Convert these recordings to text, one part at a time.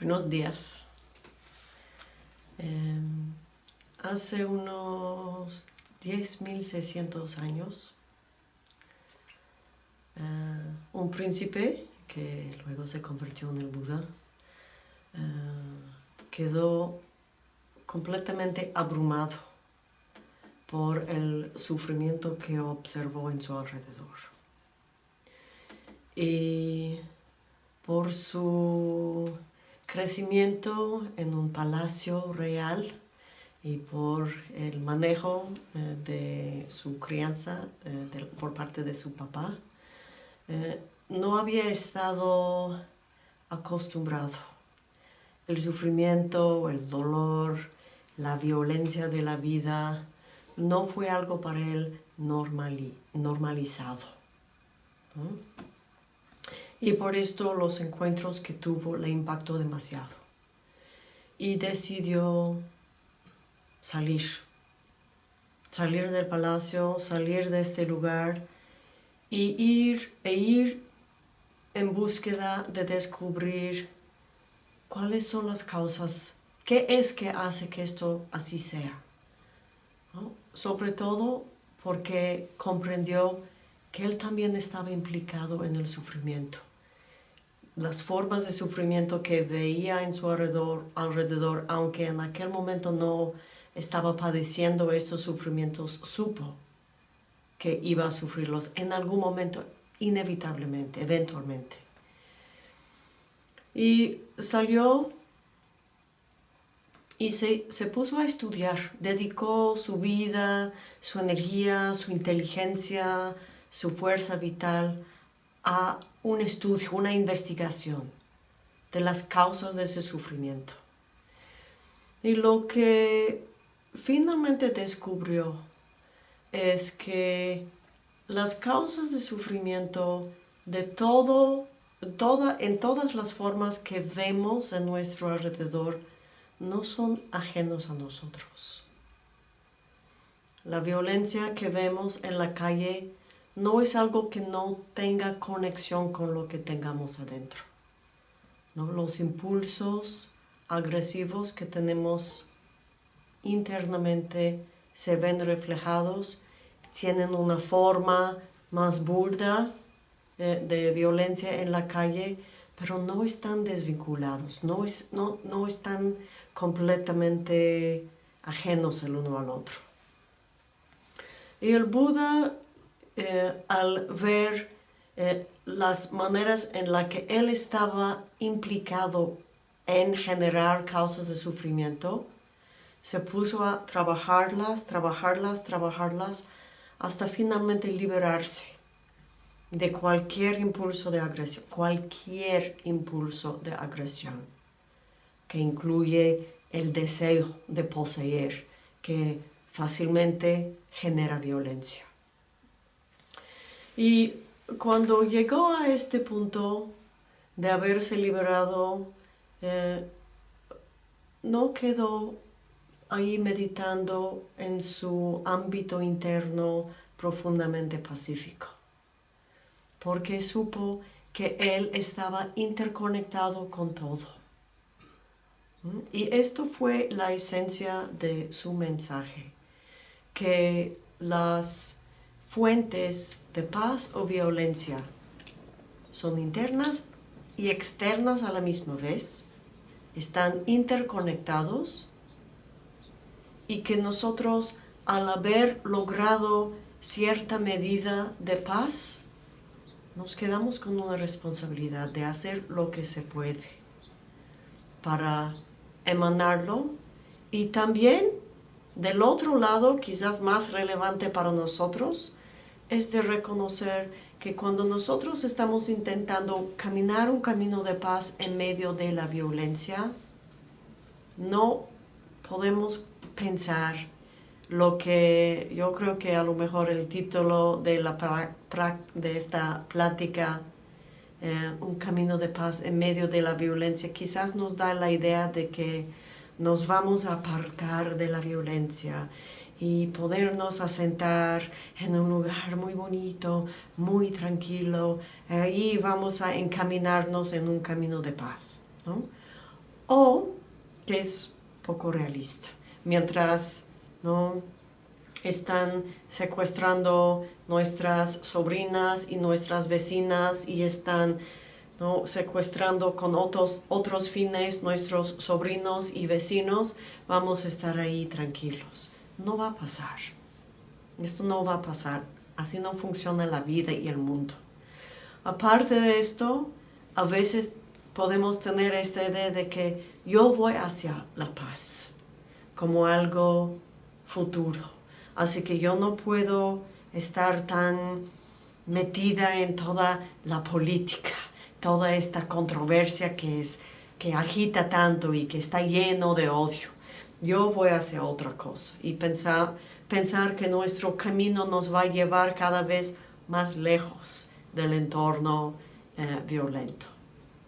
Buenos días. Em, hace unos 10.600 años, eh, un príncipe, que luego se convirtió en el Buda, eh, quedó completamente abrumado por el sufrimiento que observó en su alrededor. Y por su crecimiento en un palacio real y por el manejo eh, de su crianza eh, por parte de su papá, eh, no había estado acostumbrado. El sufrimiento, el dolor, la violencia de la vida no fue algo para él normalizado. Y por esto los encuentros que tuvo le impactó demasiado. Y decidió salir. Salir del palacio, salir de este lugar y ir, e ir en búsqueda de descubrir cuáles son las causas, qué es que hace que esto así sea. Sobre todo porque comprendió que él también estaba implicado en el sufrimiento las formas de sufrimiento que veía en su alrededor, aunque en aquel momento no estaba padeciendo estos sufrimientos, supo que iba a sufrirlos en algún momento, inevitablemente, eventualmente. Y salió y se, se, puso a estudiar, dedicó su vida, su energía, su inteligencia, su fuerza vital a un estudio, una investigación de las causas de ese sufrimiento. Y lo que finalmente descubrió es que las causas de sufrimiento de todo, toda, en todas las formas que vemos en nuestro alrededor no son ajenos a nosotros. La violencia que vemos en la calle no es algo que no tenga conexión con lo que tengamos adentro. Los impulsos agresivos que tenemos internamente se ven reflejados, tienen una forma más burda eh, de violencia en la calle, pero no están desvinculados, no, no están completamente ajenos el uno al otro. Y el Buda eh, al ver eh, las maneras en las que él estaba implicado en generar causas de sufrimiento, se puso a trabajarlas, trabajarlas, trabajarlas, hasta finalmente liberarse de cualquier impulso de agresión, cualquier impulso de agresión, que incluye el deseo de poseer, que fácilmente genera violencia. Y cuando llegó a este punto de haberse liberado, eh, no quedó ahí meditando en su ámbito interno profundamente pacífico, porque supo que él estaba interconectado con todo. ¿Mm? Y esto fue la esencia de su mensaje, que las fuentes de paz o violencia. Son internas y externas a la misma vez, están interconectados y que nosotros al haber logrado cierta medida de paz, nos quedamos con una responsabilidad de hacer lo que se puede para emanarlo y también del otro lado, quizás más relevante para nosotros, es de reconocer que cuando nosotros estamos intentando caminar un camino de paz en medio de la violencia, no podemos pensar lo que yo creo que a lo mejor el título de, la de esta plática, eh, un camino de paz en medio de la violencia, quizás nos da la idea de que nos vamos a apartar de la violencia y podernos asentar en un lugar muy bonito, muy tranquilo. Ahí vamos a encaminarnos en un camino de paz. o que es poco realista. Mientras ¿no? están secuestrando nuestras sobrinas y nuestras vecinas y están ¿no? secuestrando con otros, otros fines nuestros sobrinos y vecinos, vamos a estar ahí tranquilos. No va a pasar. Esto no va a pasar. Así no funciona la vida y el mundo. Aparte de esto, a veces podemos tener esta idea de que yo voy hacia la paz como algo futuro. Así que yo no puedo estar tan metida en toda la política, toda esta controversia que, es, que agita tanto y que está lleno de odio. Yo voy hacia otra cosa y pensar, pensar que nuestro camino nos va a llevar cada vez más lejos del entorno eh, violento.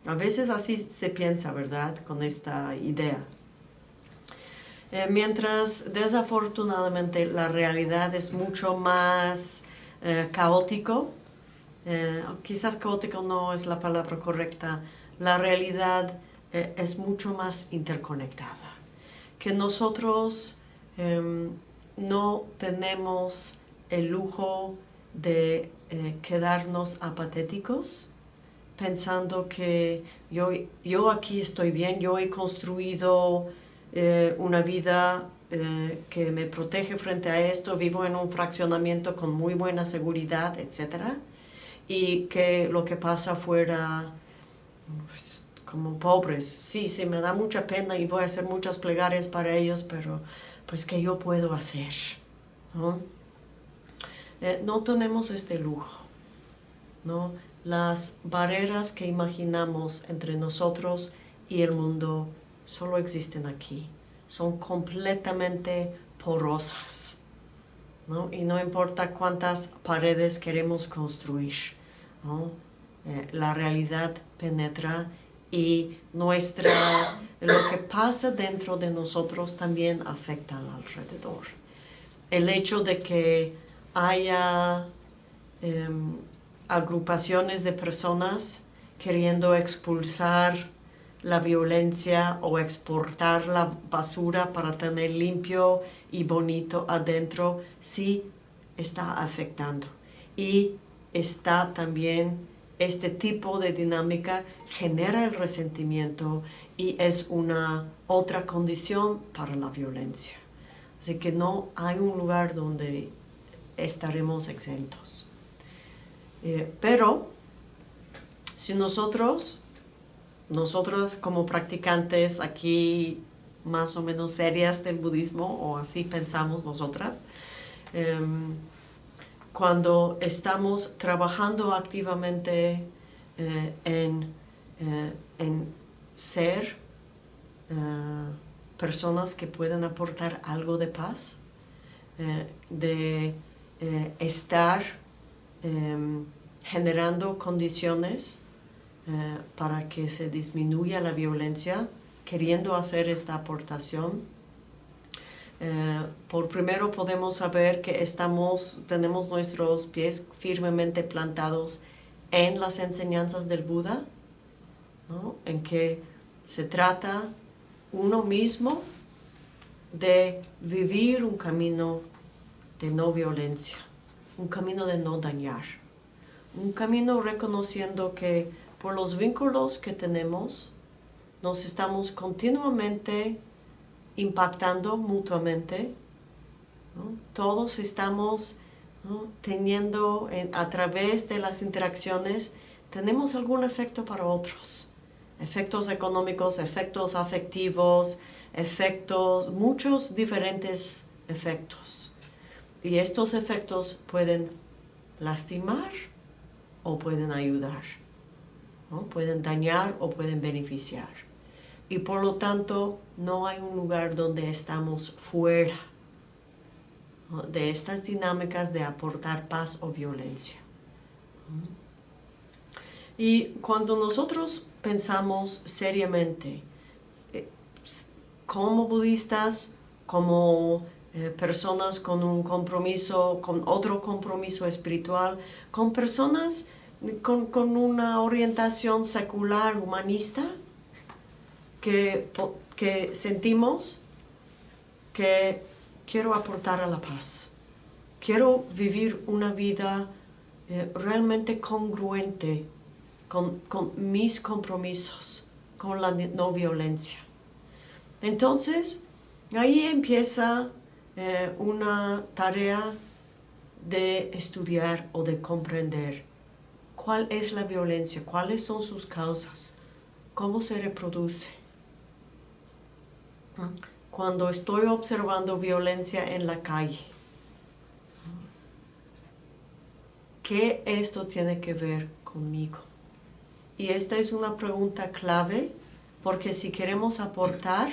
A veces así se piensa, ¿verdad?, con esta idea. Eh, mientras desafortunadamente la realidad es mucho más eh, caótico, eh, quizás caótico no es la palabra correcta, la realidad es mucho más interconectada, que nosotros em, no tenemos el lujo de quedarnos apatéticos, pensando que yo, yo aquí estoy bien, yo he construido eh, una vida eh, que me protege frente a esto, vivo en un fraccionamiento con muy buena seguridad, etc. Y que lo que pasa fuera pues, como pobres. Sí, sí, me da mucha pena y voy a hacer muchas plegarias para ellos, pero pues ¿qué yo puedo hacer? ¿no? Eh, no tenemos este lujo, ¿no? Las barreras que imaginamos entre nosotros y el mundo solo existen aquí. Son completamente porosas. Y no importa cuántas paredes queremos construir. Eh, la realidad penetra y nuestra, lo que pasa dentro de nosotros también afecta al alrededor. El hecho de que haya em, agrupaciones de personas queriendo expulsar la violencia o exportar la basura para tener limpio y bonito adentro, sí está afectando. Y está también este tipo de dinámica genera el resentimiento y es una otra condición para la violencia. Así que no hay un lugar donde estaremos exentos. Eh, pero si nosotros, nosotros como practicantes aquí más o menos serias del budismo, o así pensamos nosotras, em, cuando estamos trabajando activamente eh, en, eh, en, ser personas que pueden aportar algo de paz, de estar Em, generando condiciones eh, para que se disminuya la violencia, queriendo hacer esta aportación. Eh, por primero podemos saber que estamos, tenemos nuestros pies firmemente plantados en las enseñanzas del Buda, en que se trata uno mismo de vivir un camino de no violencia un camino de no dañar, un camino reconociendo que por los vínculos que tenemos, nos estamos continuamente impactando mutuamente. Todos estamos teniendo a través de las interacciones, tenemos algún efecto para otros. Efectos económicos, efectos afectivos, efectos, muchos diferentes efectos. Y estos efectos pueden lastimar o pueden ayudar, pueden dañar o pueden beneficiar. Y por lo tanto, no hay un lugar donde estamos fuera de estas dinámicas de aportar paz o violencia. Y cuando nosotros pensamos seriamente, eh, como budistas, como eh, personas con un compromiso, con otro compromiso espiritual, con personas con, con una orientación secular, humanista, que, que sentimos que quiero aportar a la paz. Quiero vivir una vida eh, realmente congruente con, mis compromisos, con la no violencia. Entonces, ahí empieza eh, una tarea de estudiar o de comprender cuál es la violencia, cuáles son sus causas, cómo se reproduce. Cuando estoy observando violencia en la calle, ¿qué esto tiene que ver conmigo? Y esta es una pregunta clave porque si queremos aportar,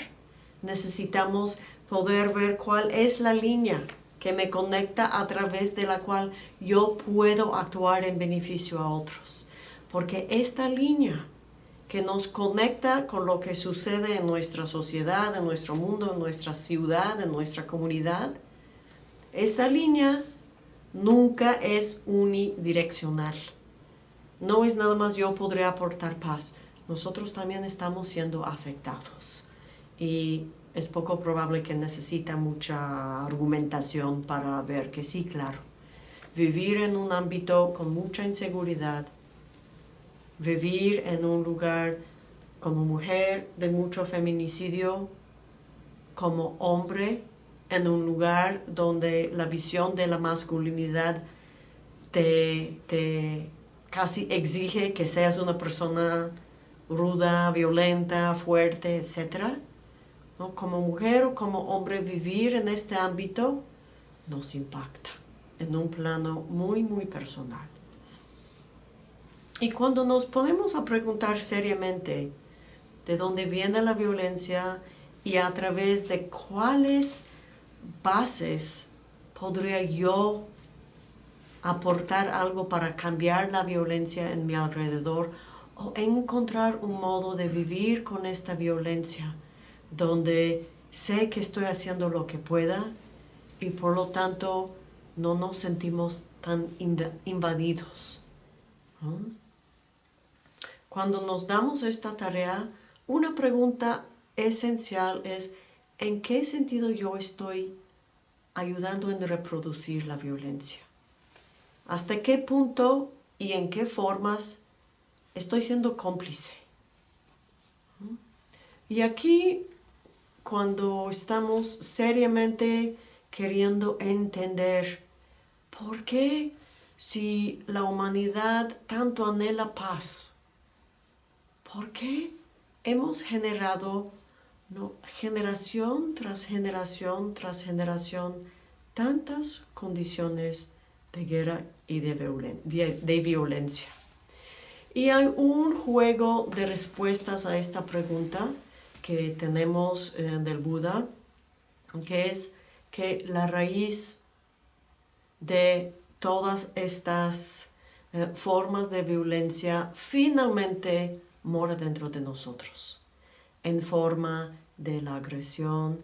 necesitamos poder ver cuál es la línea que me conecta a través de la cual yo puedo actuar en beneficio a otros. Porque esta línea que nos conecta con lo que sucede en nuestra sociedad, en nuestro mundo, en nuestra ciudad, en nuestra comunidad, esta línea nunca es unidireccional. No es nada más yo podré aportar paz. Nosotros también estamos siendo afectados. Y es poco probable que necesita mucha argumentación para ver que sí, claro. Vivir en un ámbito con mucha inseguridad, vivir en un lugar como mujer de mucho feminicidio, como hombre en un lugar donde la visión de la masculinidad te, te casi exige que seas una persona ruda, violenta, fuerte, etc. Como mujer o como hombre vivir en este ámbito nos impacta en un plano muy, muy personal. Y cuando nos ponemos a preguntar seriamente de dónde viene la violencia y a través de cuáles bases podría yo aportar algo para cambiar la violencia en mi alrededor o encontrar un modo de vivir con esta violencia donde sé que estoy haciendo lo que pueda y por lo tanto no nos sentimos tan invadidos. Cuando nos damos esta tarea, una pregunta esencial es ¿en qué sentido yo estoy ayudando en reproducir la violencia? ¿Hasta qué punto y en qué formas estoy siendo cómplice? Y aquí cuando estamos seriamente queriendo entender por qué si la humanidad tanto anhela paz, ¿por qué hemos generado generación tras generación tras generación tantas condiciones de guerra y de violencia? Y hay un juego de respuestas a esta pregunta que tenemos eh, del Buda, que es que la raíz de todas estas eh, formas de violencia finalmente mora dentro de nosotros, en forma de la agresión,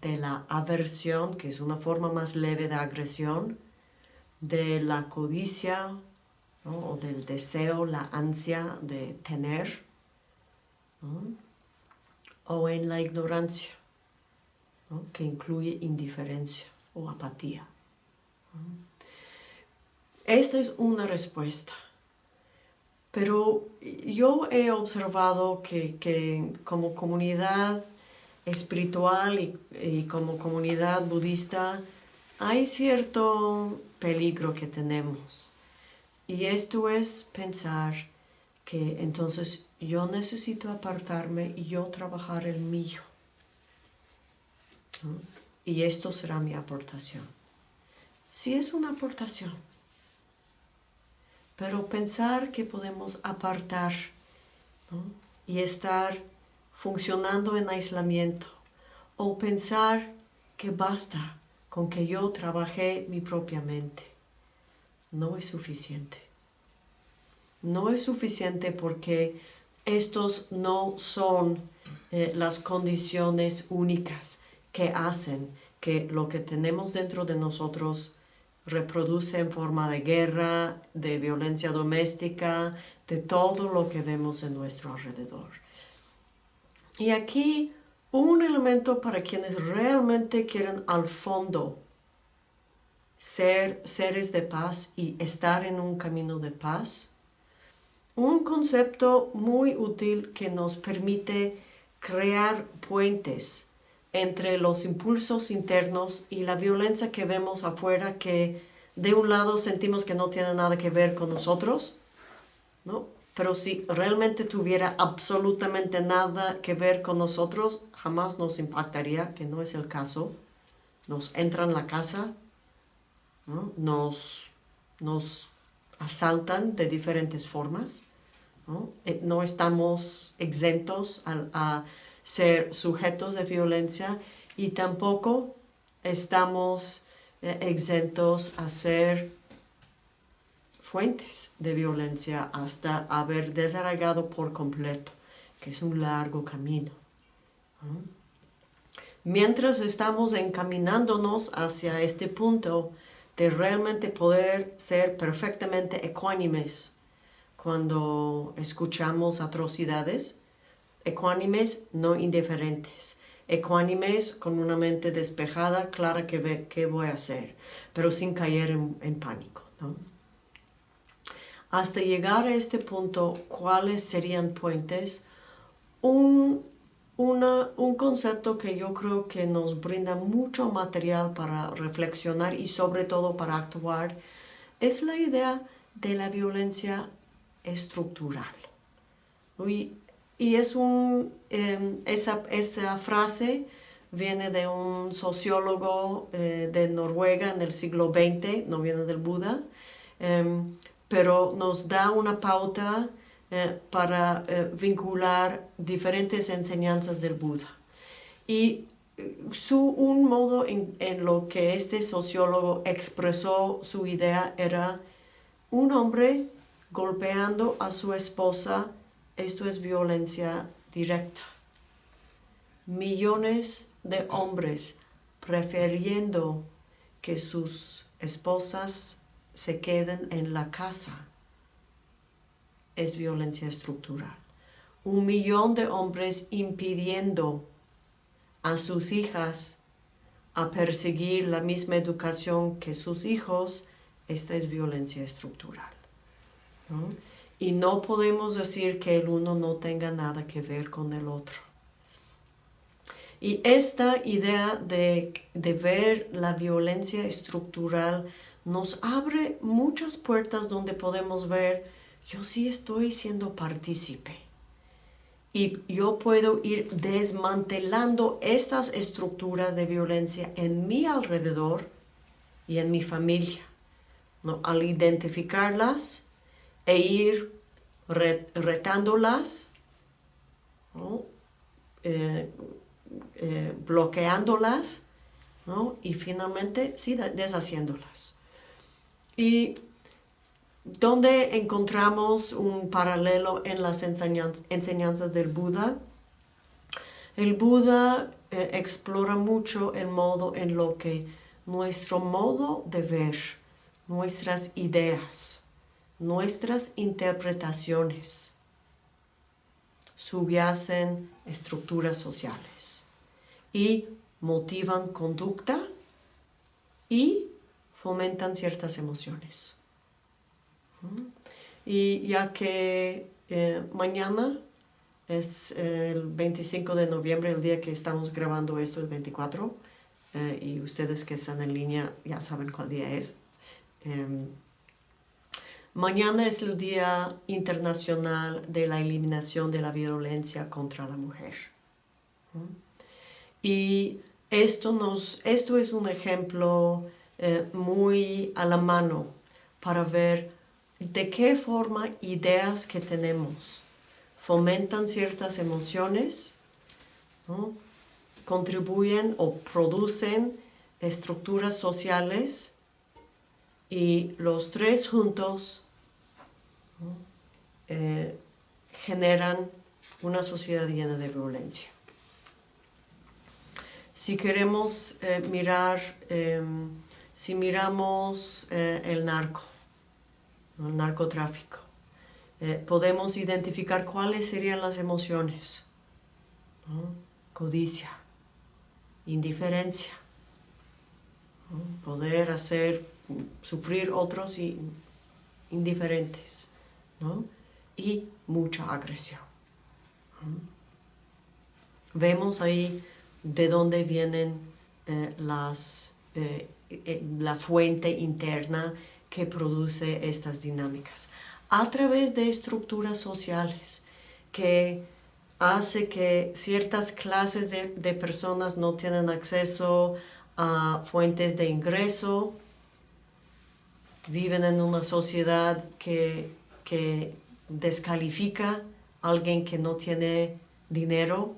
de la aversión, que es una forma más leve de agresión, de la codicia o del deseo, la ansia de tener, o en la ignorancia, que incluye indiferencia o apatía. Esta es una respuesta. Pero yo he observado que, como comunidad espiritual y, como comunidad budista hay cierto peligro que tenemos. Y esto es pensar que entonces yo necesito apartarme y yo trabajar el mío. Y esto será mi aportación. Sí es una aportación. Pero pensar que podemos apartar y estar funcionando en aislamiento o pensar que basta con que yo trabajé mi propia mente no es suficiente. No es suficiente porque estos no son eh, las condiciones únicas que hacen que lo que tenemos dentro de nosotros reproduce en forma de guerra, de violencia doméstica, de todo lo que vemos en nuestro alrededor. Y aquí un elemento para quienes realmente quieren al fondo ser seres de paz y estar en un camino de paz. Un concepto muy útil que nos permite crear puentes entre los impulsos internos y la violencia que vemos afuera que de un lado sentimos que no tiene nada que ver con nosotros, ¿no? Pero si realmente tuviera absolutamente nada que ver con nosotros, jamás nos impactaría, que no es el caso. Nos entra en la casa, nos, nos asaltan de diferentes formas. No, eh, no estamos exentos a, ser sujetos de violencia y tampoco estamos eh, exentos a ser fuentes de violencia hasta haber desarraigado por completo, que es un largo camino. Mientras estamos encaminándonos hacia este punto de realmente poder ser perfectamente ecuánimes cuando escuchamos atrocidades, ecuánimes no indiferentes, ecuánimes con una mente despejada, clara que ve qué voy a hacer, pero sin caer en, en pánico. ¿no? hasta llegar a este punto, ¿cuáles serían puentes? Un, un concepto que yo creo que nos brinda mucho material para reflexionar y sobre todo para actuar es la idea de la violencia estructural. Y es un, em, esa, esa, frase viene de un sociólogo eh, de Noruega en el siglo XX, no viene del Buda, em, pero nos da una pauta eh, para eh, vincular diferentes enseñanzas del Buda. Y su, un modo en, en, lo que este sociólogo expresó su idea era un hombre golpeando a su esposa, esto es violencia directa. Millones de hombres prefiriendo que sus esposas se queden en la casa es violencia estructural. Un millón de hombres impidiendo a sus hijas a perseguir la misma educación que sus hijos, esta es violencia estructural. Y no podemos decir que el uno no tenga nada que ver con el otro. Y esta idea de, de ver la violencia estructural nos abre muchas puertas donde podemos ver, yo sí estoy siendo partícipe. Y yo puedo ir desmantelando estas estructuras de violencia en mi alrededor y en mi familia. ¿no? Al identificarlas e ir retándolas, eh, eh, bloqueándolas y finalmente sí deshaciéndolas. Y donde encontramos un paralelo en las enseñanzas del Buda, el Buda eh, explora mucho el modo en lo que nuestro modo de ver, nuestras ideas, nuestras interpretaciones subyacen estructuras sociales y motivan conducta y fomentan ciertas emociones. Y ya que eh, mañana es el 25 de noviembre, el día que estamos grabando esto, el 24, eh, y ustedes que están en línea ya saben cuál día es. Em, mañana es el Día Internacional de la Eliminación de la Violencia contra la Mujer. Y esto, nos, esto es un ejemplo eh, muy a la mano para ver de qué forma ideas que tenemos fomentan ciertas emociones, contribuyen o producen estructuras sociales y los tres juntos eh, generan una sociedad llena de violencia. Si queremos eh, mirar em, si miramos eh, el narco, el narcotráfico, podemos identificar cuáles serían las emociones. codicia, indiferencia, poder hacer sufrir otros indiferentes y mucha agresión. Vemos ahí de dónde vienen eh, las, eh, eh, la fuente interna que produce estas dinámicas a través de estructuras sociales que hace que ciertas clases de, de personas no tienen acceso a fuentes de ingreso, viven en una sociedad que, que descalifica a alguien que no tiene dinero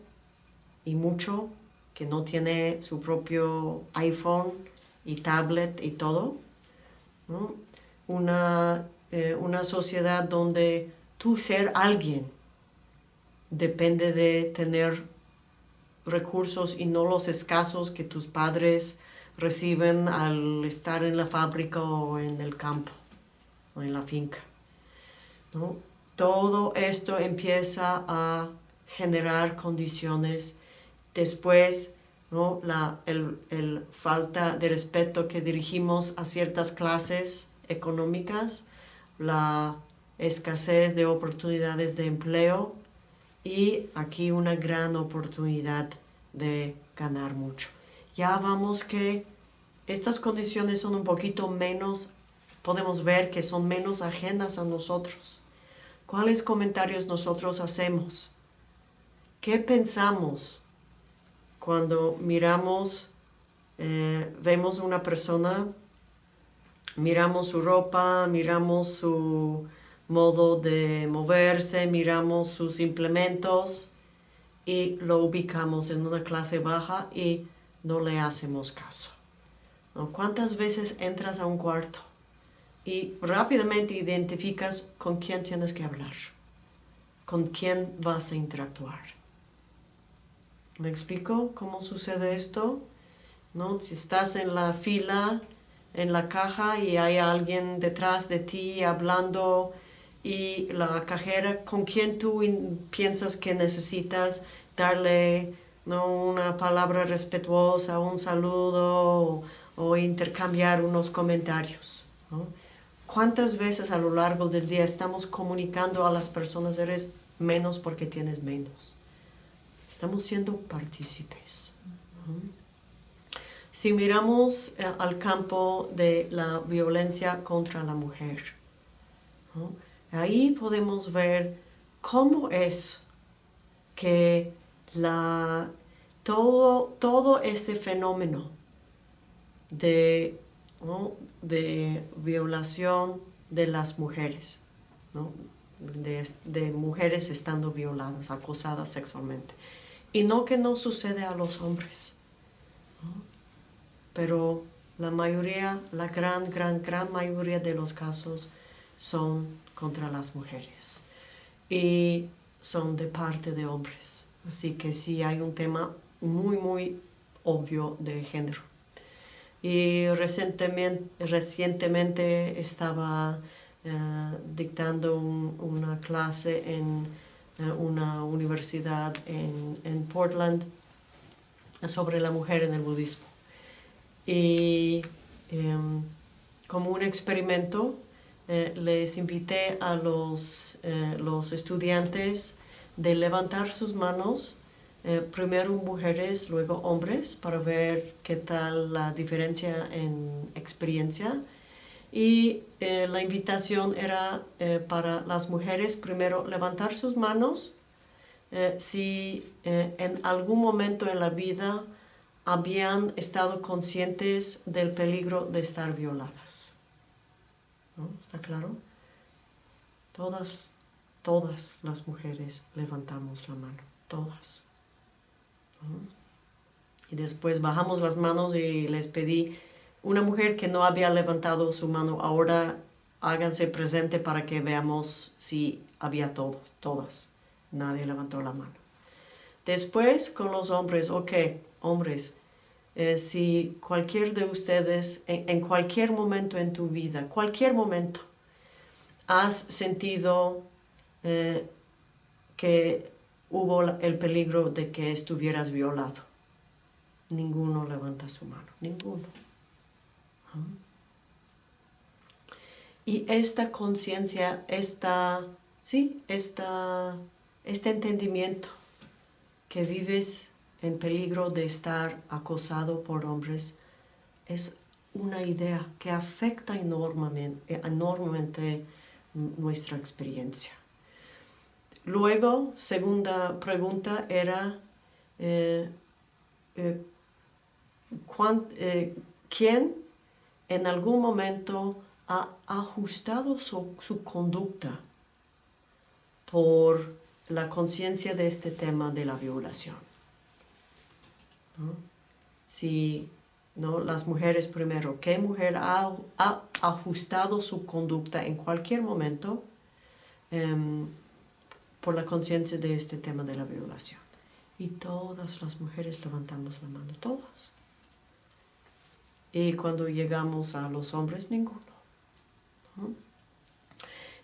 y mucho, que no tiene su propio iPhone y tablet y todo. Una, eh, una sociedad donde tú ser alguien depende de tener recursos y no los escasos que tus padres reciben al estar en la fábrica o en el campo o en la finca. Todo esto empieza a generar condiciones después ¿no? la el, falta de respeto que dirigimos a ciertas clases económicas, la escasez de oportunidades de empleo y aquí una gran oportunidad de ganar mucho. Ya vamos que estas condiciones son un poquito menos, podemos ver que son menos ajenas a nosotros. ¿Cuáles comentarios nosotros hacemos? ¿Qué pensamos cuando miramos, eh, vemos una persona, miramos su ropa, miramos su modo de moverse, miramos sus implementos y lo ubicamos en una clase baja y no le hacemos caso. ¿Cuántas veces entras a un cuarto y rápidamente identificas con quién tienes que hablar? ¿Con quién vas a interactuar? ¿Me explico cómo sucede esto? ¿No? Si estás en la fila, en la caja y hay alguien detrás de ti hablando y la cajera con quien tú piensas que necesitas darle ¿no? una palabra respetuosa, un saludo o, intercambiar unos comentarios. ¿Cuántas veces a lo largo del día estamos comunicando a las personas eres menos porque tienes menos? Estamos siendo partícipes. Si miramos eh, al campo de la violencia contra la mujer, ahí podemos ver cómo es que la, todo, todo este fenómeno de, de violación de las mujeres, de, de, mujeres estando violadas, acosadas sexualmente. Y no que no sucede a los hombres, pero la mayoría, la gran, gran, gran mayoría de los casos son contra las mujeres. Y son de parte de hombres. Así que sí hay un tema muy, muy obvio de género. Y recientemente, recientemente estaba eh, dictando una clase en eh, una universidad en, en, Portland sobre la mujer en el budismo. Y em, como un experimento eh, les invité a los, los estudiantes de levantar sus manos, eh, primero mujeres, luego hombres, para ver qué tal la diferencia en experiencia. Y la invitación era para las mujeres primero levantar sus manos si en algún momento en la vida habían estado conscientes del peligro de estar violadas. ¿Está claro? Todas, todas las mujeres levantamos la mano, todas. Y después bajamos las manos y les pedí, una mujer que no había levantado su mano, ahora háganse presente para que veamos si había todos, todas. Nadie levantó la mano. Después con los hombres, ok, hombres, eh, si cualquier de ustedes, en, cualquier momento en tu vida, cualquier momento, has sentido eh, que hubo el peligro de que estuvieras violado. Ninguno levanta su mano, ninguno. Y esta conciencia, esta, sí, esta, este entendimiento que vives en peligro de estar acosado por hombres es una idea que afecta enormemente nuestra experiencia. Luego, segunda pregunta era, eh, eh, eh, ¿quién en algún momento ha ajustado su, conducta por la conciencia de este tema de la violación? Si ¿no? las mujeres primero, ¿qué mujer ha, ajustado su conducta en cualquier momento em, por la conciencia de este tema de la violación? Y todas las mujeres levantamos la mano, todas. Y cuando llegamos a los hombres, ninguno.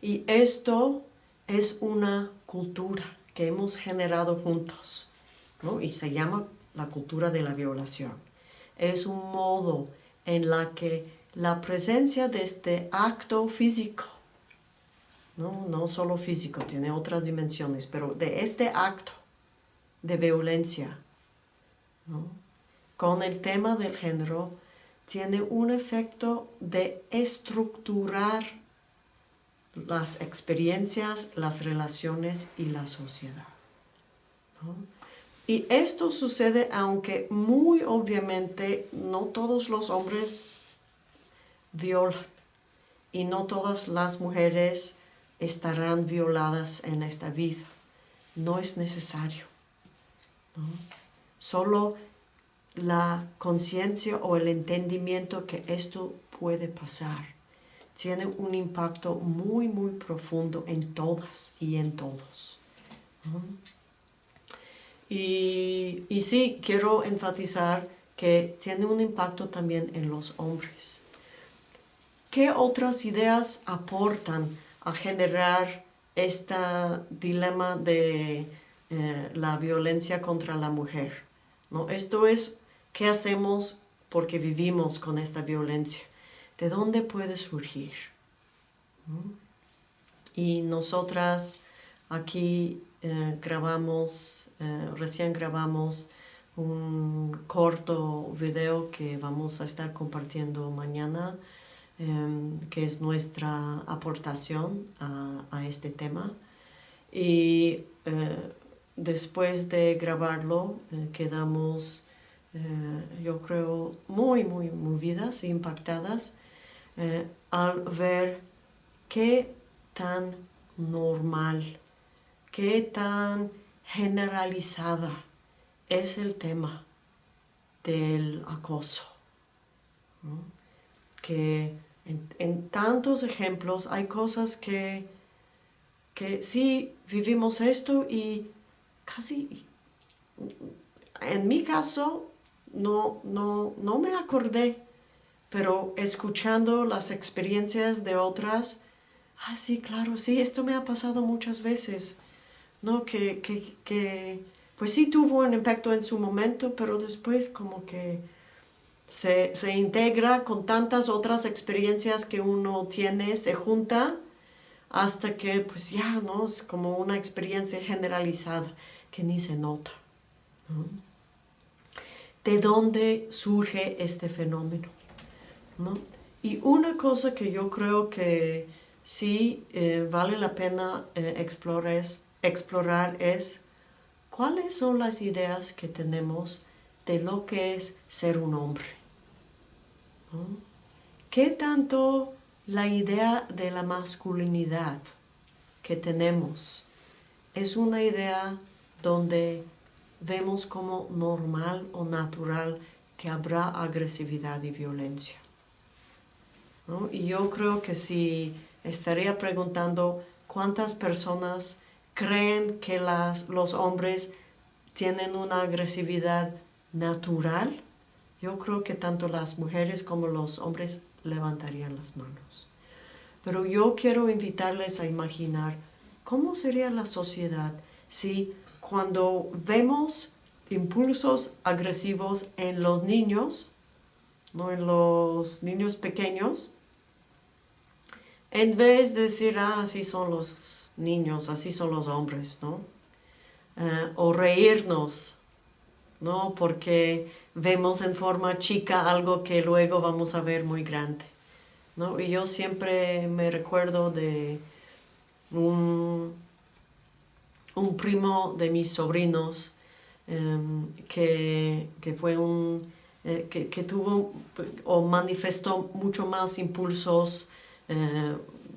Y esto es una cultura que hemos generado juntos, y se llama la cultura de la violación. Es un modo en la que la presencia de este acto físico, no, no solo físico, tiene otras dimensiones, pero de este acto de violencia, con el tema del género, tiene un efecto de estructurar las experiencias, las relaciones y la sociedad. Y esto sucede aunque muy obviamente no todos los hombres violan y no todas las mujeres estarán violadas en esta vida. No es necesario. Solo la conciencia o el entendimiento que esto puede pasar tiene un impacto muy, muy profundo en todas y en todos. Y, y sí, quiero enfatizar que tiene un impacto también en los hombres. ¿Qué otras ideas aportan a generar este dilema de eh, la violencia contra la mujer? ¿No? Esto es ¿Qué hacemos porque vivimos con esta violencia? ¿De dónde puede surgir? Y nosotras aquí eh, grabamos, eh, recién grabamos un corto video que vamos a estar compartiendo mañana, em, que es nuestra aportación a, este tema. Y eh, después de grabarlo, quedamos eh, yo creo, muy, muy movidas e impactadas eh, al ver qué tan normal, qué tan generalizada es el tema del acoso. Que en, tantos ejemplos hay cosas que, que sí vivimos esto y casi, en mi caso, no, no, no me acordé, pero escuchando las experiencias de otras, ah, sí, claro, sí, esto me ha pasado muchas veces, ¿no? Que, que, que pues sí tuvo un impacto en su momento, pero después como que se, se integra con tantas otras experiencias que uno tiene, se junta, hasta que pues ya, ¿no? Es como una experiencia generalizada que ni se nota. ¿no? de dónde surge este fenómeno. Y una cosa que yo creo que sí eh, vale la pena eh, explorar es cuáles son las ideas que tenemos de lo que es ser un hombre. ¿Qué tanto la idea de la masculinidad que tenemos es una idea donde vemos como normal o natural que habrá agresividad y violencia. Y yo creo que si estaría preguntando cuántas personas creen que los hombres tienen una agresividad natural, yo creo que tanto las mujeres como los hombres levantarían las manos. Pero yo quiero invitarles a imaginar cómo sería la sociedad si cuando vemos impulsos agresivos en los niños, ¿no? en los niños pequeños, en vez de decir, ah, así son los niños, así son los hombres, ¿no? Eh, o reírnos, ¿no? Porque vemos en forma chica algo que luego vamos a ver muy grande, ¿no? Y yo siempre me recuerdo de un, un primo de mis sobrinos em, que, fue un, eh, que, que, tuvo o manifestó mucho más impulsos eh,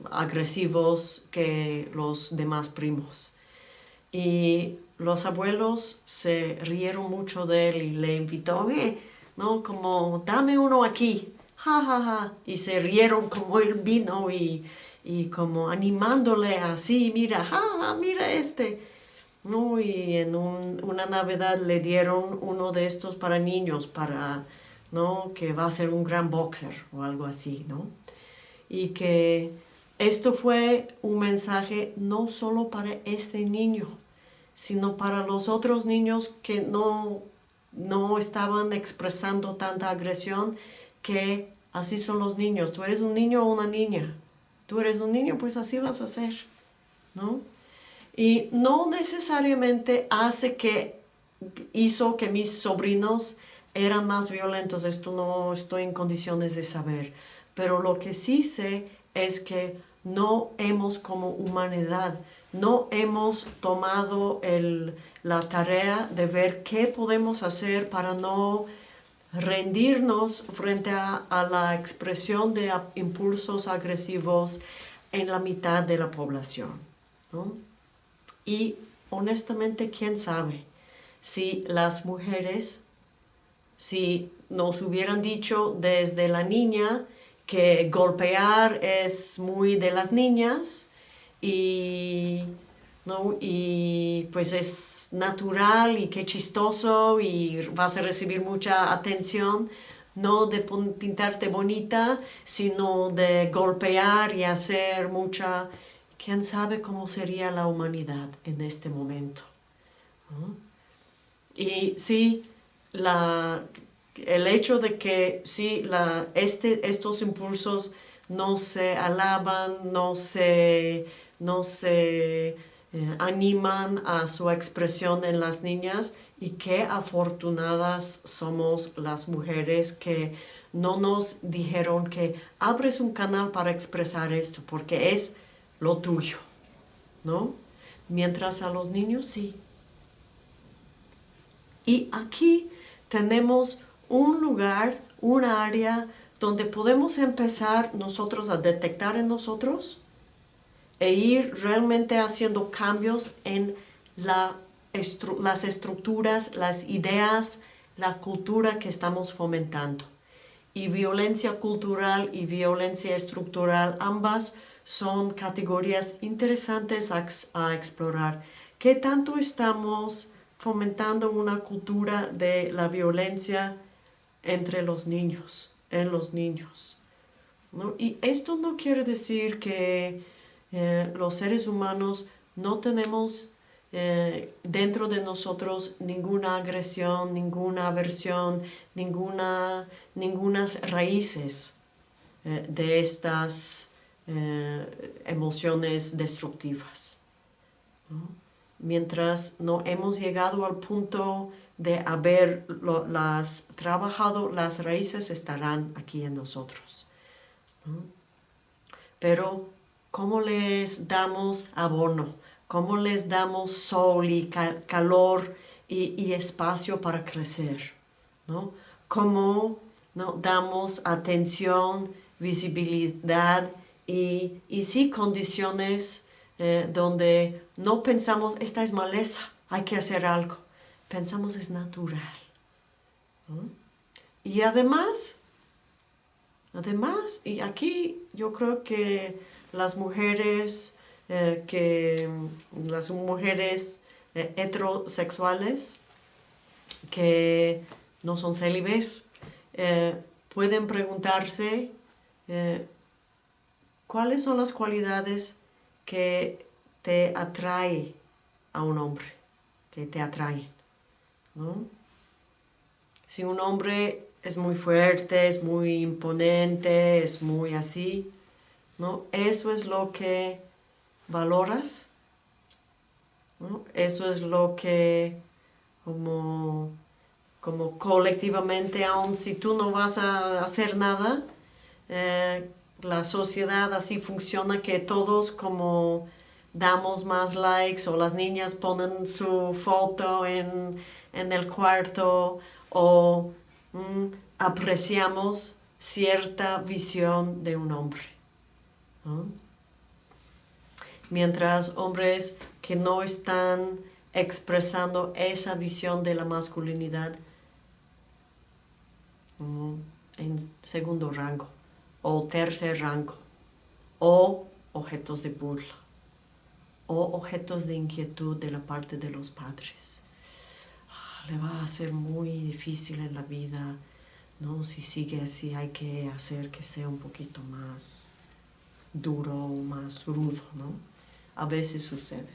agresivos que los demás primos. Y los abuelos se rieron mucho de él y le invitó, ¿no? Como, dame uno aquí, ja, ja, ja. Y se rieron como él vino y, y como animándole así, mira, ja, mira este. ¿no? Y en una Navidad le dieron uno de estos para niños, para, ¿no? Que va a ser un gran boxer o algo así, ¿no? Y que esto fue un mensaje no solo para este niño, sino para los otros niños que no, no estaban expresando tanta agresión, que así son los niños. Tú eres un niño o una niña. Tú eres un niño, pues así vas a ser, ¿no? Y no necesariamente hace que hizo que mis sobrinos eran más violentos. Esto no estoy en condiciones de saber. Pero lo que sí sé es que no hemos como humanidad no hemos tomado la tarea de ver qué podemos hacer para no rendirnos frente a, la expresión de impulsos agresivos en la mitad de la población. Y honestamente, ¿quién sabe? Si las mujeres, si nos hubieran dicho desde la niña que golpear es muy de las niñas, y, ¿no? y pues es natural y qué chistoso y vas a recibir mucha atención, no de pintarte bonita, sino de golpear y hacer mucha... ¿Quién sabe cómo sería la humanidad en este momento? Y sí, la, el hecho de que sí, la, este, estos impulsos no se alaban, no se no se eh, animan a su expresión en las niñas y qué afortunadas somos las mujeres que no nos dijeron que abres un canal para expresar esto porque es lo tuyo, ¿no? Mientras a los niños sí. Y aquí tenemos un lugar, un área donde podemos empezar nosotros a detectar en nosotros e ir realmente haciendo cambios en las estructuras, las ideas, la cultura que estamos fomentando. Y violencia cultural y violencia estructural, ambas son categorías interesantes a, explorar. ¿Qué tanto estamos fomentando una cultura de la violencia entre los niños, en los niños? Y esto no quiere decir que eh, los seres humanos no tenemos eh, dentro de nosotros ninguna agresión, ninguna aversión, ninguna, ningunas raíces eh, de estas emociones destructivas. Mientras no hemos llegado al punto de haber las trabajado, las raíces estarán aquí en nosotros. Pero cómo les damos abono, cómo les damos sol y calor y, espacio para crecer, ¿no? Cómo ¿no? damos atención, visibilidad y, y sí condiciones eh, donde no pensamos, esta es maleza, hay que hacer algo. Pensamos es natural. Y además, además, y aquí yo creo que las mujeres eh, que las mujeres eh, heterosexuales que no son célibes eh, pueden preguntarse cuáles son las cualidades que te atrae a un hombre. que te atraen. ¿no? Si un hombre es muy fuerte, es muy imponente, es muy así, ¿no? Eso es lo que valoras, ¿no? Eso es lo que como, como colectivamente, aun si tú no vas a hacer nada, eh, la sociedad así funciona que todos como damos más likes o las niñas ponen su foto en, el cuarto o mm, apreciamos cierta visión de un hombre. Mientras hombres que no están expresando esa visión de la masculinidad mm, en segundo rango o tercer rango o objetos de burla o objetos de inquietud de la parte de los padres. Ah, le va a ser muy difícil en la vida, ¿no? Si sigue así hay que hacer que sea un poquito más duro, más rudo, ¿no? A veces sucede.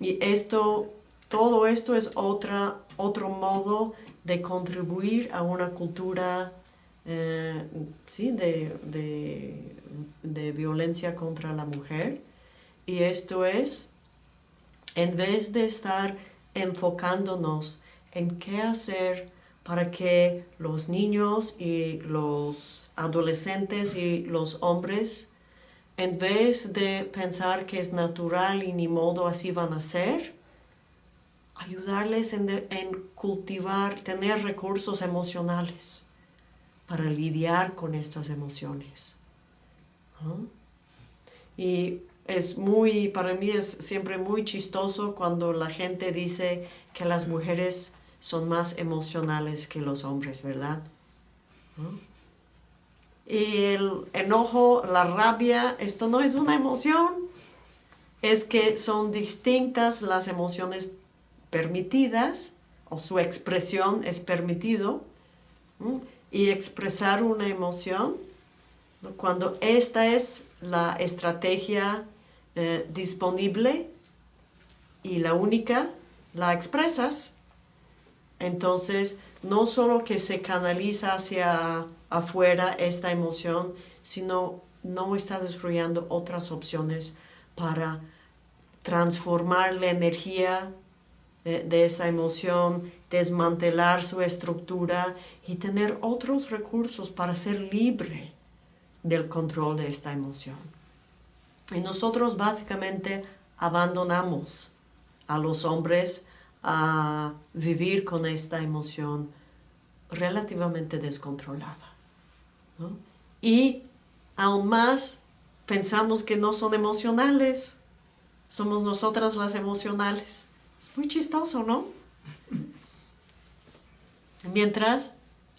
Y esto, todo esto es otra, otro modo de contribuir a una cultura eh, ¿sí? de, de, violencia contra la mujer. Y esto es, en vez de estar enfocándonos en qué hacer para que los niños y los adolescentes y los hombres en vez de pensar que es natural y ni modo así van a ser, ayudarles en, cultivar, tener recursos emocionales para lidiar con estas emociones. Y es muy, para mí es siempre muy chistoso cuando la gente dice que las mujeres son más emocionales que los hombres, ¿verdad? Y el enojo, la rabia, esto no es una emoción, es que son distintas las emociones permitidas o su expresión es permitido y expresar una emoción cuando esta es la estrategia eh, disponible y la única la expresas entonces no solo que se canaliza hacia afuera esta emoción, sino no está desarrollando otras opciones para transformar la energía de, de, esa emoción, desmantelar su estructura y tener otros recursos para ser libre del control de esta emoción. Y nosotros básicamente abandonamos a los hombres a vivir con esta emoción relativamente descontrolada. Y aún más pensamos que no son emocionales, somos nosotras las emocionales. Es muy chistoso, ¿no? Mientras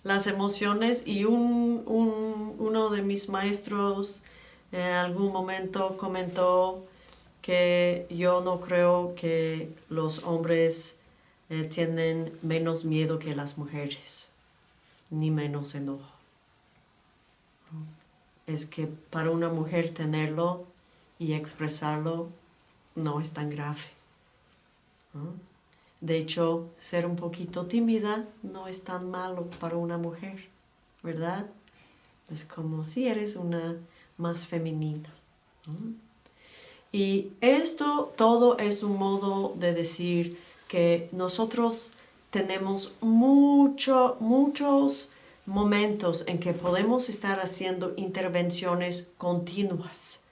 las emociones y un, uno de mis maestros en algún momento comentó que yo no creo que los hombres eh, tienen menos miedo que las mujeres, ni menos enojo. Es que para una mujer tenerlo y expresarlo no es tan grave. De hecho, ser un poquito tímida no es tan malo para una mujer, ¿verdad? Es como si eres una más femenina. Y esto todo es un modo de decir que nosotros tenemos mucho, muchos momentos en que podemos estar haciendo intervenciones continuas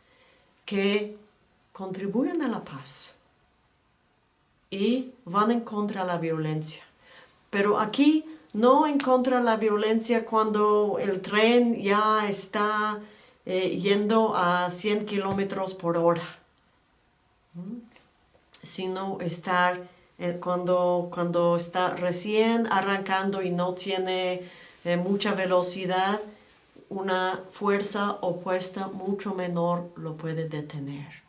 que contribuyen a la paz y van en contra de la violencia. Pero aquí no en contra de la violencia cuando el tren ya está eh, yendo a 100 kilómetros por hora sino estar eh, cuando, cuando está recién arrancando y no tiene eh, mucha velocidad, una fuerza opuesta mucho menor lo puede detener.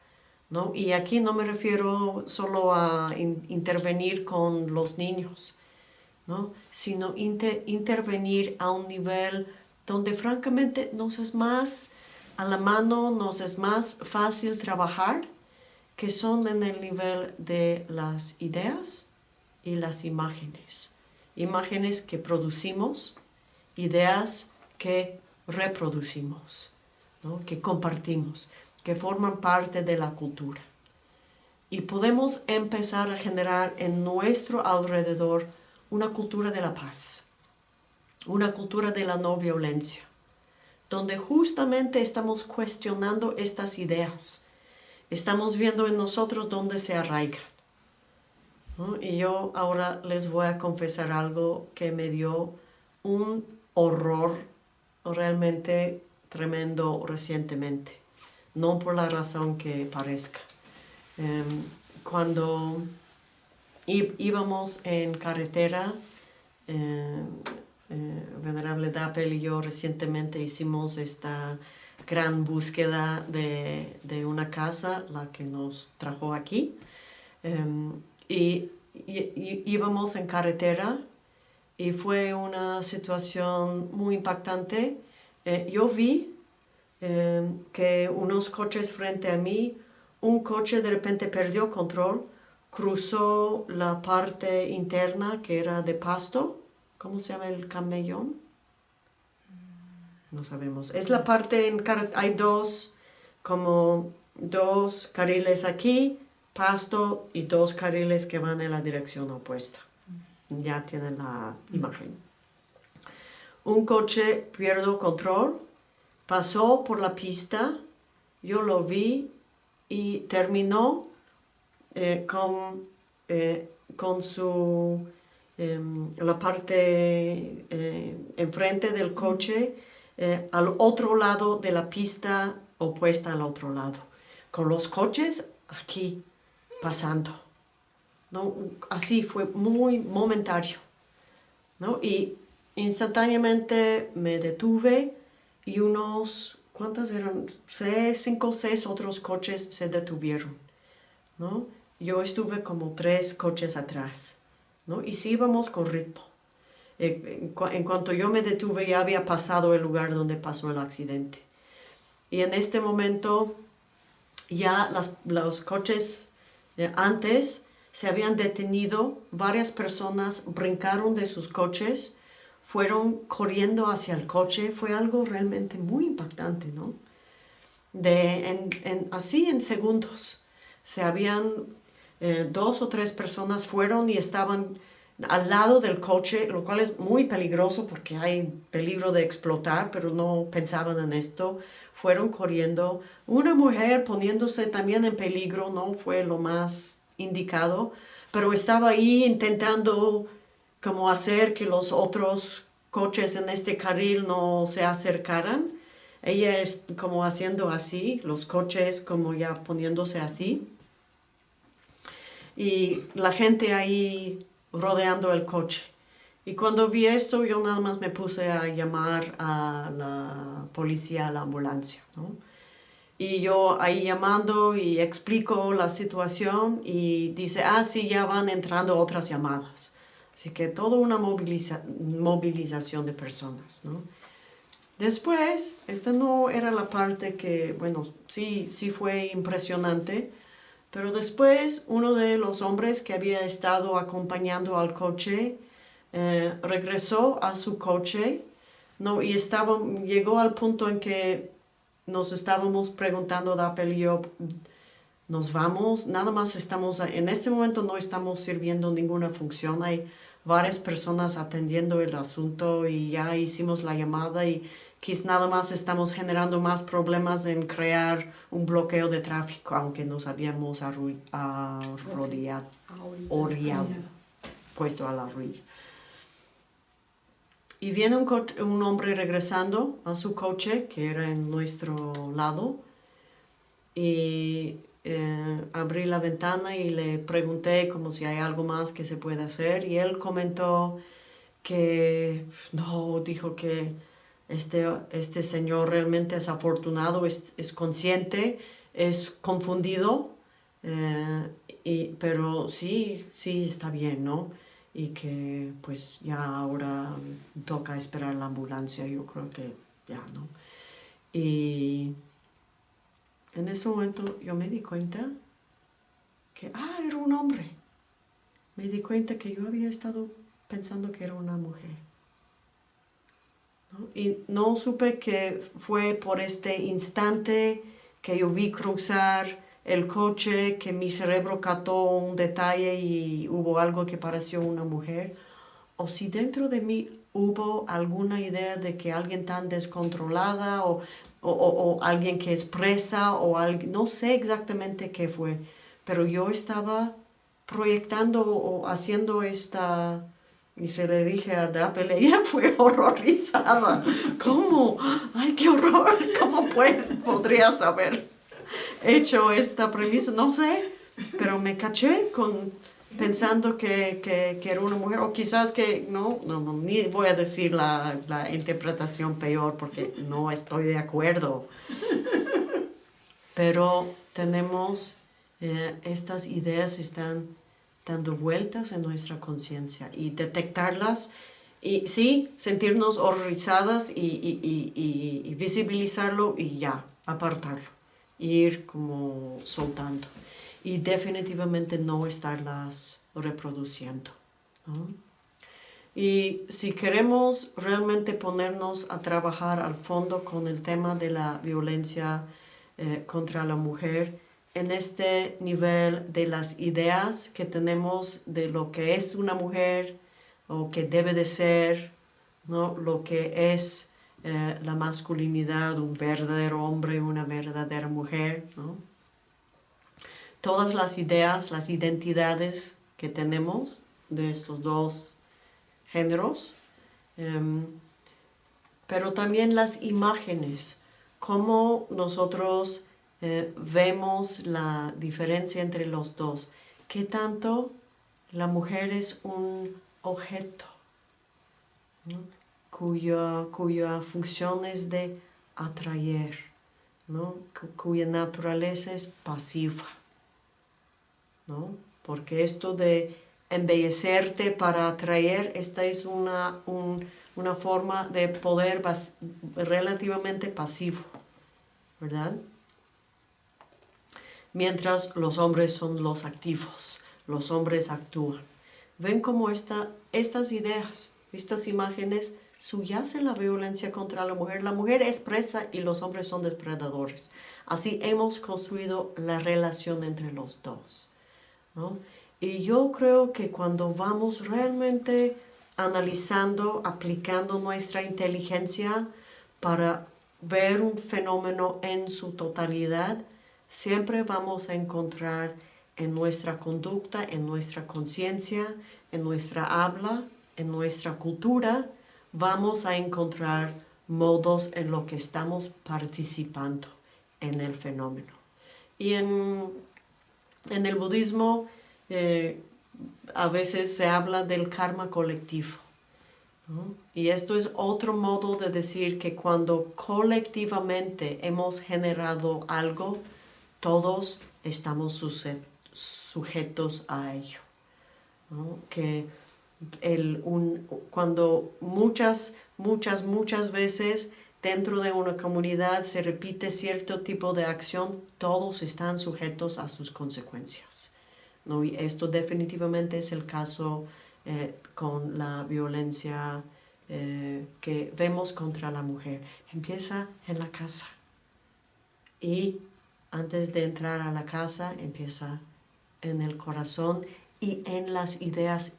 ¿no? Y aquí no me refiero solo a intervenir con los niños, ¿no? sino intervenir a un nivel donde francamente nos es más a la mano, nos es más fácil trabajar que son en el nivel de las ideas y las imágenes. Imágenes que producimos, ideas que reproducimos, que compartimos, que forman parte de la cultura. Y podemos empezar a generar en nuestro alrededor una cultura de la paz, una cultura de la no violencia, donde justamente estamos cuestionando estas ideas. Estamos viendo en nosotros dónde se arraigan. Y yo ahora les voy a confesar algo que me dio un horror realmente tremendo recientemente. No por la razón que parezca. Em, cuando íbamos en carretera, eh, eh, Venerable Dappel y yo recientemente hicimos esta gran búsqueda de, de una casa, la que nos trajo aquí. Em, y, íbamos en carretera y fue una situación muy impactante. Eh, yo vi em, que unos coches frente a mí, un coche de repente perdió control, cruzó la parte interna que era de pasto ¿Cómo se llama el camellón? No sabemos. Es la parte en hay dos, como dos carriles aquí, pasto y dos carriles que van en la dirección opuesta. Ya tienen la imagen. Un coche pierde control, pasó por la pista, yo lo vi y terminó eh, con, eh, con su Em, la parte eh, enfrente del coche al otro lado de la pista opuesta al otro lado, con los coches aquí pasando. ¿No? Así fue muy momentario. ¿no? Y instantáneamente me detuve y unos, ¿cuántas eran? Seis, cinco seis otros coches se detuvieron. ¿no? Yo estuve como tres coches atrás. Y sí íbamos con ritmo. Eh, en, cuanto yo me detuve ya había pasado el lugar donde pasó el accidente. Y en este momento ya los coches antes se habían detenido, varias personas brincaron de sus coches, fueron corriendo hacia el coche, fue algo realmente muy impactante, ¿no? De, así en segundos se habían eh, dos o tres personas fueron y estaban al lado del coche, lo cual es muy peligroso porque hay peligro de explotar, pero no pensaban en esto. Fueron corriendo. Una mujer poniéndose también en peligro no fue lo más indicado, pero estaba ahí intentando como hacer que los otros coches en este carril no se acercaran. Ella es como haciendo así, los coches como ya poniéndose así y la gente ahí rodeando el coche. Y cuando vi esto, yo nada más me puse a llamar a la policía, a la ambulancia. ¿no? Y yo ahí llamando y explico la situación y dice, ah, sí, ya van entrando otras llamadas. Así que toda una movilización de personas. ¿no? Después, esta no era la parte que, bueno, sí, sí fue impresionante, pero después uno de los hombres que había estado acompañando al coche eh, regresó a su coche ¿no? y estaba, llegó al punto en que nos estábamos preguntando, Dapel y yo, nos vamos, nada más estamos, en este momento no estamos sirviendo ninguna función, hay varias personas atendiendo el asunto y ya hicimos la llamada y quizás nada más estamos generando más problemas en crear un bloqueo de tráfico, aunque nos habíamos arrodillado, puesto a la orilla. Y viene un, hombre regresando a su coche, que era en nuestro lado, y eh, abrí la ventana y le pregunté como si hay algo más que se puede hacer, y él comentó que, no, dijo que este, este señor realmente es afortunado, es, es consciente, es confundido, eh, y, pero sí, sí está bien, ¿no? Y que pues ya ahora toca esperar la ambulancia, yo creo que ya, ¿no? Y en ese momento yo me di cuenta que, ah, era un hombre. Me di cuenta que yo había estado pensando que era una mujer. Y no supe que fue por este instante que yo vi cruzar el coche, que mi cerebro cató un detalle y hubo algo que pareció una mujer, o si dentro de mí hubo alguna idea de que alguien tan descontrolada o, o, alguien que expresa o alguien, no sé exactamente qué fue, pero yo estaba proyectando o haciendo esta, y se le dije a Dapple, ella fue horrorizada. ¿Cómo? ¡Ay, qué horror! ¿Cómo puede, podrías haber hecho esta premisa? No sé, pero me caché con pensando que, que, que, era una mujer, o quizás que, no, no, no ni voy a decir la, la, interpretación peor porque no estoy de acuerdo. Pero tenemos, eh, estas ideas están dando vueltas en nuestra conciencia y detectarlas y sí, sentirnos horrorizadas y, y, y, y, visibilizarlo y ya, apartarlo, ir como soltando y definitivamente no estarlas reproduciendo. Y si queremos realmente ponernos a trabajar al fondo con el tema de la violencia eh, contra la mujer, en este nivel de las ideas que tenemos de lo que es una mujer o que debe de ser, ¿no? lo que es eh, la masculinidad, un verdadero hombre una verdadera mujer. ¿no? Todas las ideas, las identidades que tenemos de estos dos géneros, em, pero también las imágenes, cómo nosotros eh, vemos la diferencia entre los dos. ¿Qué tanto la mujer es un objeto cuya, cuya función es de atraer, ¿no? cuya naturaleza es pasiva? ¿no? Porque esto de embellecerte para atraer, esta es una, una forma de poder relativamente pasivo, ¿verdad? mientras los hombres son los activos, los hombres actúan. Ven cómo esta, estas ideas, estas imágenes subyacen la violencia contra la mujer. La mujer es presa y los hombres son depredadores. Así hemos construido la relación entre los dos. Y yo creo que cuando vamos realmente analizando, aplicando nuestra inteligencia para ver un fenómeno en su totalidad, siempre vamos a encontrar en nuestra conducta, en nuestra conciencia, en nuestra habla, en nuestra cultura, vamos a encontrar modos en lo que estamos participando en el fenómeno. Y en, el budismo eh, a veces se habla del karma colectivo. Y esto es otro modo de decir que cuando colectivamente hemos generado algo, todos estamos sujetos a ello. Que cuando muchas, muchas, muchas veces dentro de una comunidad se repite cierto tipo de acción, todos están sujetos a sus consecuencias. ¿no? Y esto definitivamente es el caso eh, con la violencia eh, que vemos contra la mujer. Empieza en la casa y antes de entrar a la casa empieza en el corazón y en las ideas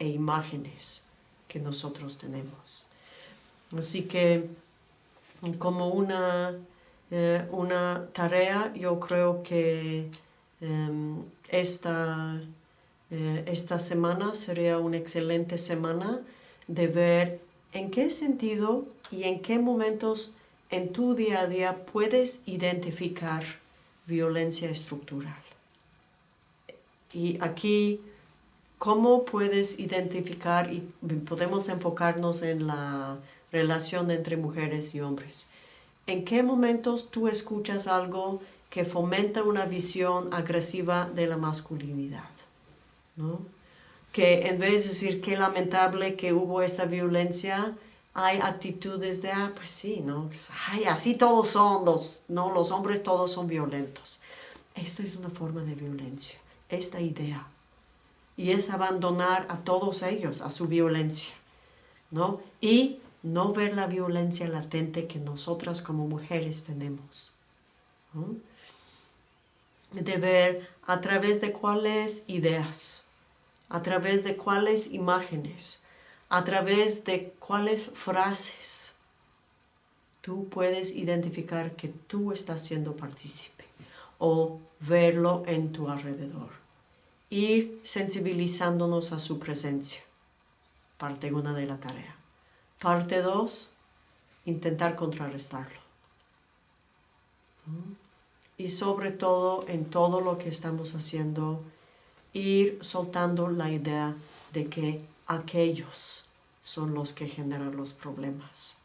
e imágenes que nosotros tenemos. Así que como una, eh, una tarea yo creo que em, esta, eh, esta semana sería una excelente semana de ver en qué sentido y en qué momentos en tu día a día puedes identificar violencia estructural. Y aquí, ¿cómo puedes identificar y podemos enfocarnos en la relación entre mujeres y hombres? ¿En qué momentos tú escuchas algo que fomenta una visión agresiva de la masculinidad? ¿no? Que en vez de decir qué lamentable que hubo esta violencia, hay actitudes de, ah, pues sí, ¿no? Ay, así todos son, los, ¿no? Los hombres todos son violentos. esto es una forma de violencia, esta idea. Y es abandonar a todos ellos, a su violencia, ¿no? Y no ver la violencia latente que nosotras como mujeres tenemos. De ver a través de cuáles ideas, a través de cuáles imágenes, a través de cuáles frases tú puedes identificar que tú estás siendo partícipe o verlo en tu alrededor. Ir sensibilizándonos a su presencia. Parte una de la tarea. Parte dos, intentar contrarrestarlo. Y sobre todo, en todo lo que estamos haciendo, ir soltando la idea de que aquellos son los que generan los problemas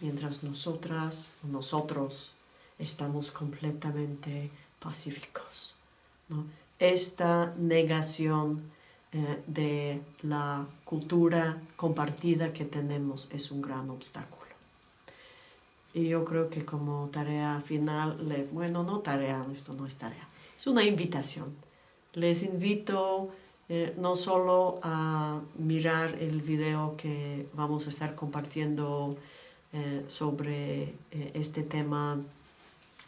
mientras nosotras, nosotros, estamos completamente pacíficos. Esta negación eh, de la cultura compartida que tenemos es un gran obstáculo. Y yo creo que como tarea final, bueno, no tarea, esto no es tarea, es una invitación. Les invito eh, no solo a mirar el video que vamos a estar compartiendo eh, sobre este tema.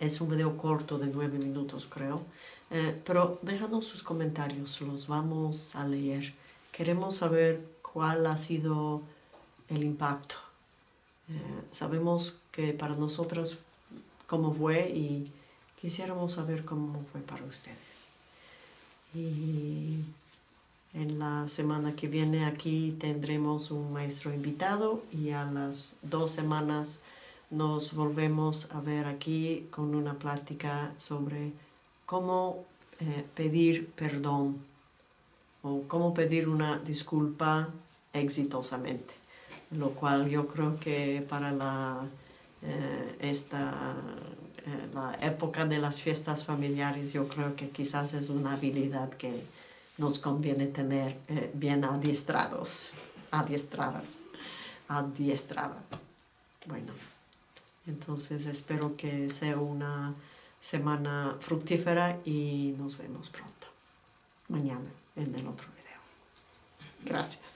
Es un video corto de nueve minutos, creo. Eh, pero déjanos sus comentarios, los vamos a leer. Queremos saber cuál ha sido el impacto. sabemos que para nosotras cómo fue y quisiéramos saber cómo fue para ustedes. Y en la semana que viene aquí tendremos un maestro invitado y a las dos semanas nos volvemos a ver aquí con una plática sobre cómo eh, pedir perdón o cómo pedir una disculpa exitosamente, lo cual yo creo que para la, eh, esta, eh, la época de las fiestas familiares yo creo que quizás es una habilidad que nos conviene tener bien adiestrados, adiestradas, adiestrada. Bueno, entonces espero que sea una semana fructífera y nos vemos pronto, mañana en el otro video. Gracias.